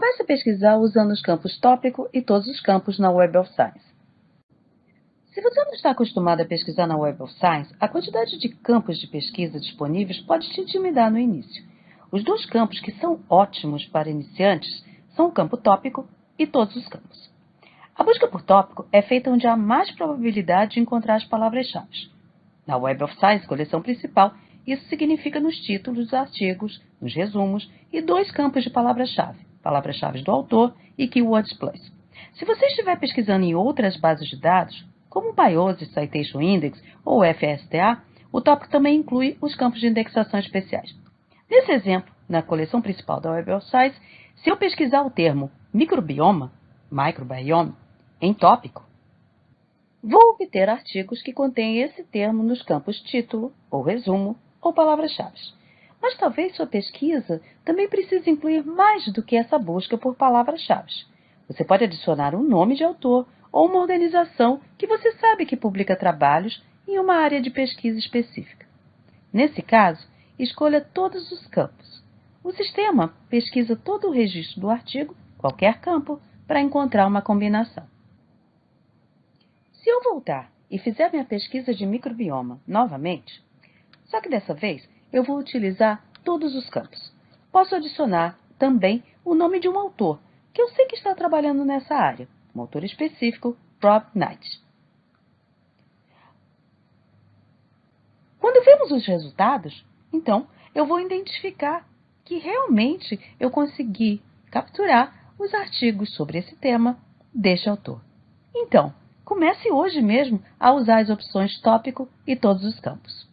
Comece a pesquisar usando os campos tópico e todos os campos na Web of Science. Se você não está acostumado a pesquisar na Web of Science, a quantidade de campos de pesquisa disponíveis pode te intimidar no início. Os dois campos que são ótimos para iniciantes são o campo tópico e todos os campos. A busca por tópico é feita onde há mais probabilidade de encontrar as palavras-chave. Na Web of Science, coleção principal, isso significa nos títulos dos artigos, nos resumos e dois campos de palavra-chave, palavras-chave do autor e keywords plus. Se você estiver pesquisando em outras bases de dados, como o Biosis Citation Index ou FSTA, o tópico também inclui os campos de indexação especiais. Nesse exemplo, na coleção principal da Web of Science, se eu pesquisar o termo microbioma, microbiome, em tópico, vou obter artigos que contêm esse termo nos campos título ou resumo ou palavras-chave. Mas talvez sua pesquisa também precise incluir mais do que essa busca por palavras-chave. Você pode adicionar um nome de autor ou uma organização que você sabe que publica trabalhos em uma área de pesquisa específica. Nesse caso, escolha todos os campos. O sistema pesquisa todo o registro do artigo, qualquer campo, para encontrar uma combinação. Se eu voltar e fizer minha pesquisa de microbioma novamente, só que dessa vez eu vou utilizar todos os campos. Posso adicionar também o nome de um autor, que eu sei que está trabalhando nessa área, um autor específico, Rob Knight. Quando vemos os resultados, então eu vou identificar que realmente eu consegui capturar os artigos sobre esse tema deste autor. Então, comece hoje mesmo a usar as opções tópico e todos os campos.